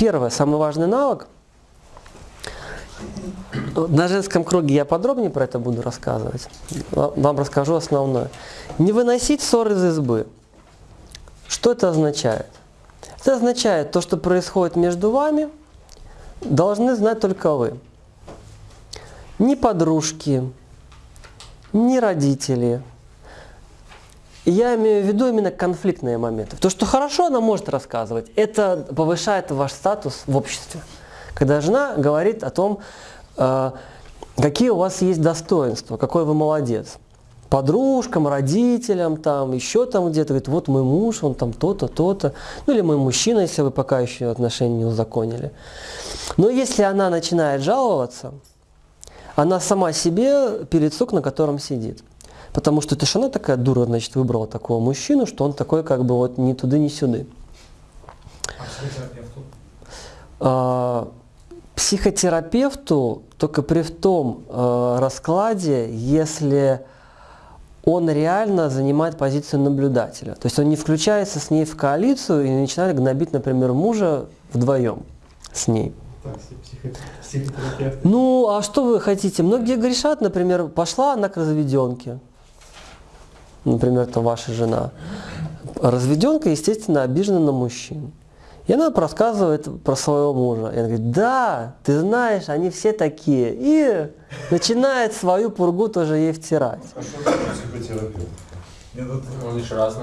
первое, самый важный навык. На женском круге я подробнее про это буду рассказывать. Вам расскажу основное. Не выносить ссоры из избы. Что это означает? Это означает, то, что происходит между вами, должны знать только вы. Ни подружки, ни родители. Я имею в виду именно конфликтные моменты. То, что хорошо она может рассказывать, это повышает ваш статус в обществе. Когда жена говорит о том, э, какие у вас есть достоинства, какой вы молодец. Подружкам, родителям, там, еще там где-то, говорит, вот мой муж, он там то-то, то-то. Ну или мой мужчина, если вы пока еще отношения не узаконили. Но если она начинает жаловаться, она сама себе перед сук, на котором сидит. Потому что она такая дура, значит, выбрала такого мужчину, что он такой как бы вот ни туды, ни сюды. А психотерапевту? А, психотерапевту только при том э, раскладе, если он реально занимает позицию наблюдателя. То есть он не включается с ней в коалицию и начинает гнобить, например, мужа вдвоем с ней. Ну, а что вы хотите? Многие грешат, например, пошла она к разведенке. Например, это ваша жена. Разведенка, естественно, обижена на мужчин. И она рассказывает про своего мужа. И она говорит, да, ты знаешь, они все такие. И начинает свою пургу тоже ей втирать. А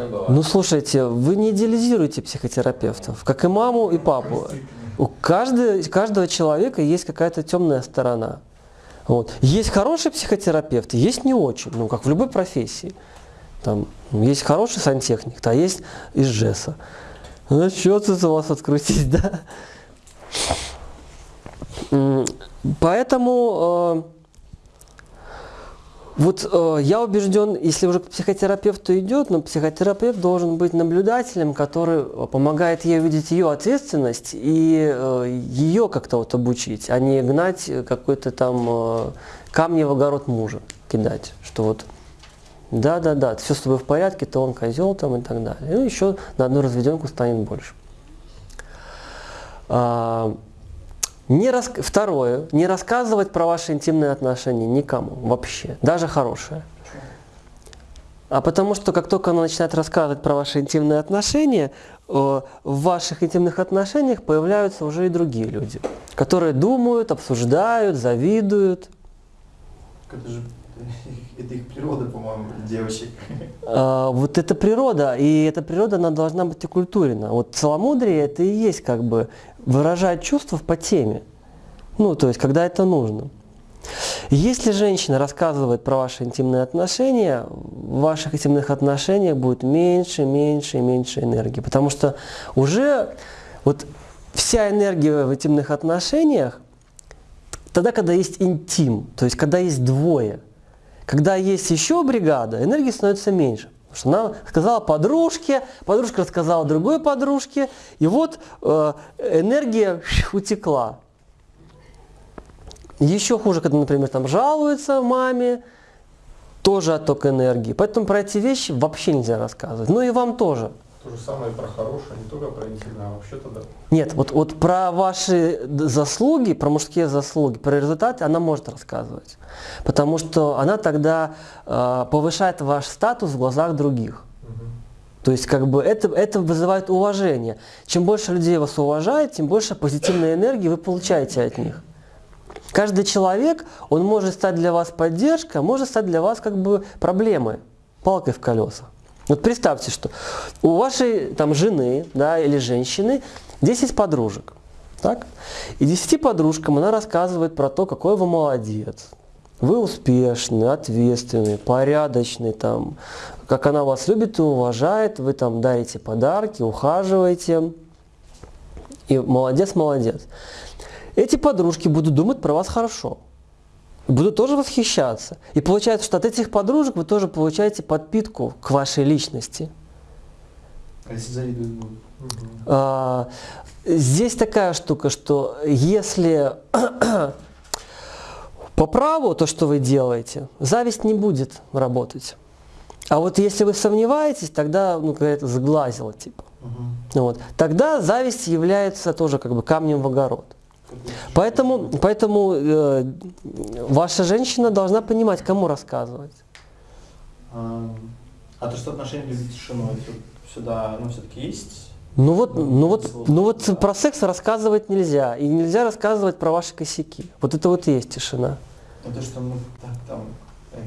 бывают. Ну слушайте, вы не идеализируете психотерапевтов, как и маму, и папу. У каждого, каждого человека есть какая-то темная сторона. Вот. Есть хорошие психотерапевты, есть не очень, ну как в любой профессии. Там есть хороший сантехник, а есть из ЖЭСа. Ну что тут у вас открутить, да? Поэтому э, вот э, я убежден, если уже к психотерапевту идет, но психотерапевт должен быть наблюдателем, который помогает ей увидеть ее ответственность и э, ее как-то вот обучить, а не гнать какой-то там э, камни в огород мужа кидать, что вот да, да, да, все с тобой в порядке, то он козел там и так далее. Ну, еще на одну разведенку станет больше. А, не рас... Второе, не рассказывать про ваши интимные отношения никому вообще, даже хорошие. А потому что как только она начинает рассказывать про ваши интимные отношения, в ваших интимных отношениях появляются уже и другие люди, которые думают, обсуждают, завидуют. Это же это их природа, по-моему, девочек. А, вот это природа, и эта природа, она должна быть оккультурена. Вот целомудрие это и есть как бы выражать чувства по теме. Ну, то есть, когда это нужно. Если женщина рассказывает про ваши интимные отношения, в ваших интимных отношениях будет меньше, меньше и меньше энергии. Потому что уже вот вся энергия в интимных отношениях, тогда, когда есть интим, то есть когда есть двое – когда есть еще бригада, энергии становится меньше. Потому что она сказала подружке, подружка рассказала другой подружке, и вот э, энергия утекла. Еще хуже, когда, например, там жалуется маме, тоже отток энергии. Поэтому про эти вещи вообще нельзя рассказывать. Ну и вам тоже. То же самое про хорошее, не только про интимное, а вообще-то да. Нет, вот, вот про ваши заслуги, про мужские заслуги, про результаты она может рассказывать. Потому что она тогда э, повышает ваш статус в глазах других. То есть как бы это, это вызывает уважение. Чем больше людей вас уважает, тем больше позитивной энергии вы получаете от них. Каждый человек, он может стать для вас поддержкой, может стать для вас как бы проблемой, палкой в колесах. Вот представьте, что у вашей там жены да, или женщины 10 подружек. Так? И 10 подружкам она рассказывает про то, какой вы молодец. Вы успешный, ответственный, порядочный, там, как она вас любит и уважает, вы там дарите подарки, ухаживаете. И молодец, молодец. Эти подружки будут думать про вас хорошо буду тоже восхищаться. И получается, что от этих подружек вы тоже получаете подпитку к вашей личности. А если завидуют будут? А, здесь такая штука, что если по праву то, что вы делаете, зависть не будет работать. А вот если вы сомневаетесь, тогда, ну, какая-то заглазила, типа. Вот. Тогда зависть является тоже как бы камнем в огород. Поэтому, поэтому э, ваша женщина должна понимать, кому рассказывать. А, а то, что отношения любить тишину, это сюда, ну, все-таки есть? Ну вот, ну вот, ну вот про секс рассказывать нельзя. И нельзя рассказывать про ваши косяки. Вот это вот и есть тишина. Ну то, что ну, так, там, э,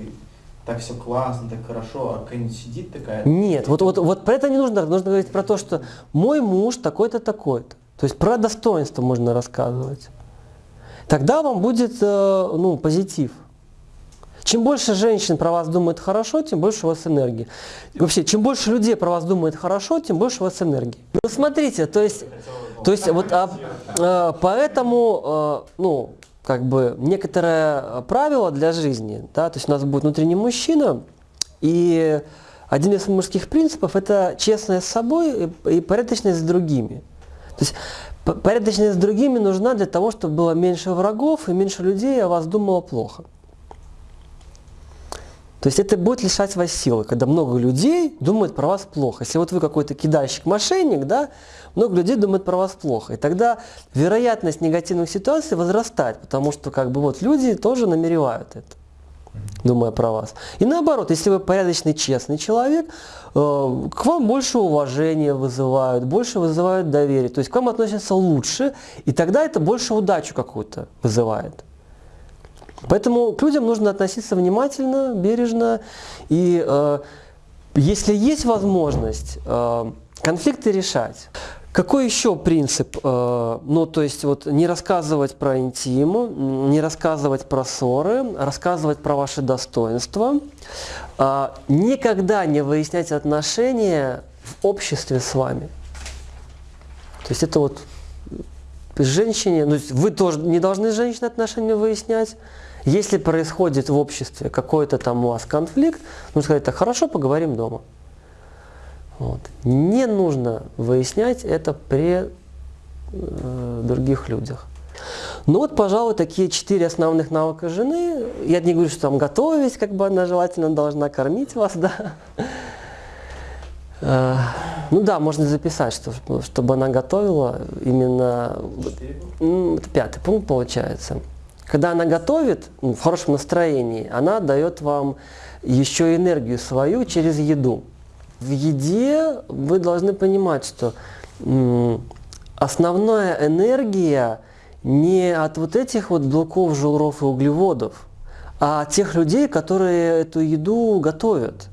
так все классно, так хорошо, а какая-нибудь сидит такая. Нет, вот, вот, вот про это не нужно. Нужно говорить про то, что мой муж такой-то, такой-то. То есть про достоинство можно рассказывать. Тогда вам будет э, ну, позитив. Чем больше женщин про вас думает хорошо, тем больше у вас энергии. Вообще, чем больше людей про вас думает хорошо, тем больше у вас энергии. Ну смотрите, то есть, то есть вот а, а, поэтому, а, ну, как бы некоторое правило для жизни, да, то есть у нас будет внутренний мужчина, и один из мужских принципов это честность с собой и порядочность с другими. То есть порядочность с другими нужна для того, чтобы было меньше врагов и меньше людей о вас думало плохо. То есть это будет лишать вас силы, когда много людей думают про вас плохо. Если вот вы какой-то кидальщик, мошенник, да, много людей думают про вас плохо. И тогда вероятность негативных ситуаций возрастает, потому что как бы вот люди тоже намеревают это, думая про вас. И наоборот, если вы порядочный, честный человек, э, к вам больше уважения вызывают, больше вызывают доверие. То есть к вам относятся лучше, и тогда это больше удачу какую-то вызывает. Поэтому к людям нужно относиться внимательно, бережно. И э, если есть возможность, э, конфликты решать. Какой еще принцип? Э, ну, то есть вот не рассказывать про интиму, не рассказывать про ссоры, рассказывать про ваши достоинства. Э, никогда не выяснять отношения в обществе с вами. То есть это вот женщине, ну, вы тоже не должны с женщиной отношения выяснять, если происходит в обществе какой-то там у вас конфликт, нужно сказать, так хорошо, поговорим дома. Вот. Не нужно выяснять это при э, других людях. Ну вот, пожалуй, такие четыре основных навыка жены. Я не говорю, что там готовить, как бы она желательно должна кормить вас, да. Э, ну да, можно записать, что, чтобы она готовила именно... Это пятый пункт получается. Когда она готовит ну, в хорошем настроении, она дает вам еще энергию свою через еду. В еде вы должны понимать, что основная энергия не от вот этих вот белков, жиров и углеводов, а от тех людей, которые эту еду готовят.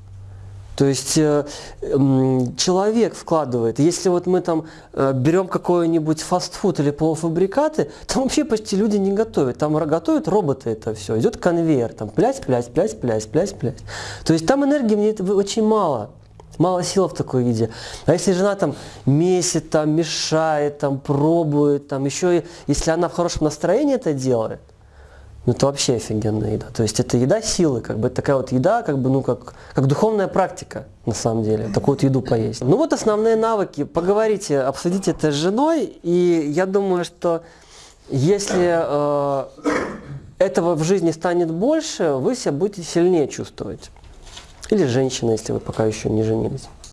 То есть э, человек вкладывает. Если вот мы там э, берем какой-нибудь фастфуд или полуфабрикаты, там вообще почти люди не готовят. Там готовят роботы это все. Идет конвейер, там плясь, плясь, плясь, плясь, плясь, плясь. То есть там энергии мне очень мало. Мало сил в такой еде. А если жена там месит, там мешает, там пробует, там еще и если она в хорошем настроении это делает, ну это вообще офигенная еда. То есть это еда силы, как бы такая вот еда, как бы, ну как, как духовная практика, на самом деле, такую вот еду поесть. Ну вот основные навыки, поговорите, обсудите это с женой, и я думаю, что если э, этого в жизни станет больше, вы себя будете сильнее чувствовать. Или женщина, если вы пока еще не женились.